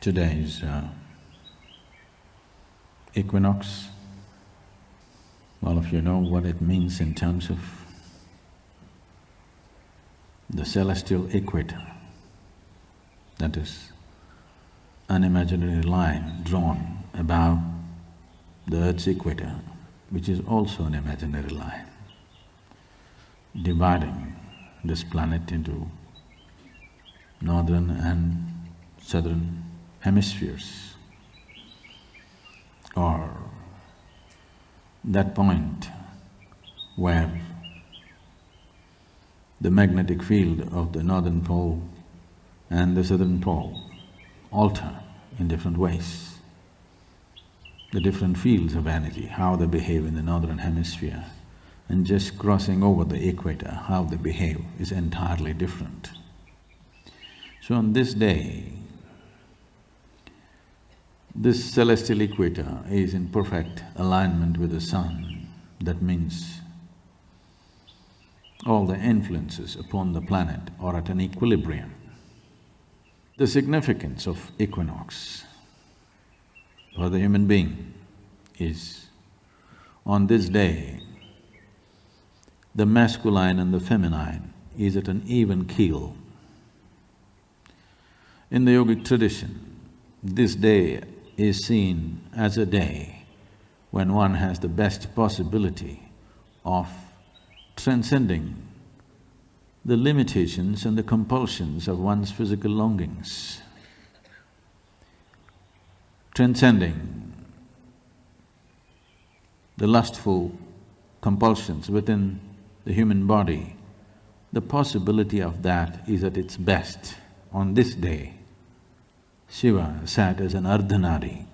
Today's uh, equinox. All of you know what it means in terms of the celestial equator. That is an imaginary line drawn above the earth's equator, which is also an imaginary line, dividing this planet into northern and southern hemispheres or that point where the magnetic field of the northern pole and the southern pole alter in different ways. The different fields of energy, how they behave in the northern hemisphere and just crossing over the equator, how they behave is entirely different. So on this day, this celestial equator is in perfect alignment with the sun. That means all the influences upon the planet are at an equilibrium. The significance of equinox for the human being is on this day, the masculine and the feminine is at an even keel. In the yogic tradition, this day is seen as a day when one has the best possibility of transcending the limitations and the compulsions of one's physical longings, transcending the lustful compulsions within the human body, the possibility of that is at its best on this day. Shiva sat as an Ardhanari,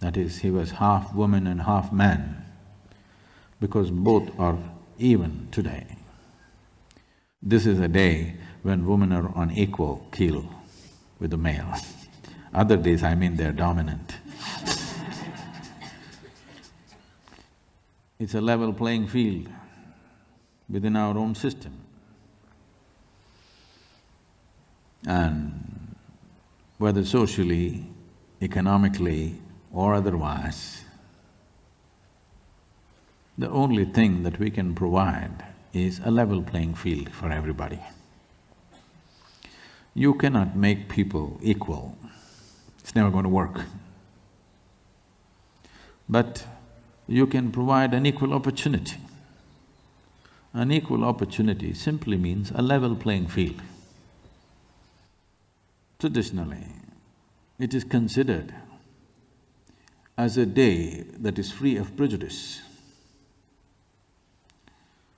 that is, he was half woman and half man, because both are even today. This is a day when women are on equal keel with the male. Other days, I mean they're dominant. it's a level playing field within our own system. And whether socially, economically or otherwise, the only thing that we can provide is a level playing field for everybody. You cannot make people equal, it's never going to work. But you can provide an equal opportunity. An equal opportunity simply means a level playing field. Traditionally, it is considered as a day that is free of prejudice.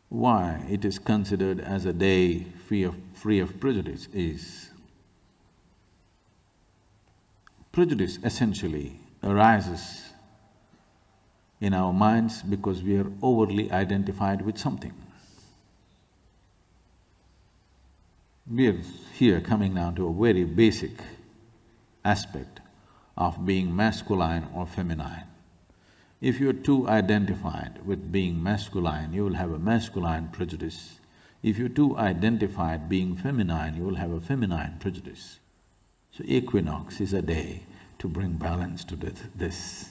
Why it is considered as a day free of… free of prejudice is prejudice essentially arises in our minds because we are overly identified with something. We're here coming down to a very basic aspect of being masculine or feminine. If you're too identified with being masculine, you will have a masculine prejudice. If you're too identified being feminine, you will have a feminine prejudice. So equinox is a day to bring balance to this,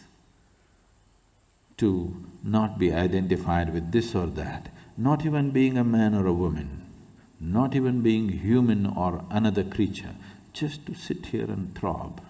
to not be identified with this or that, not even being a man or a woman, not even being human or another creature, just to sit here and throb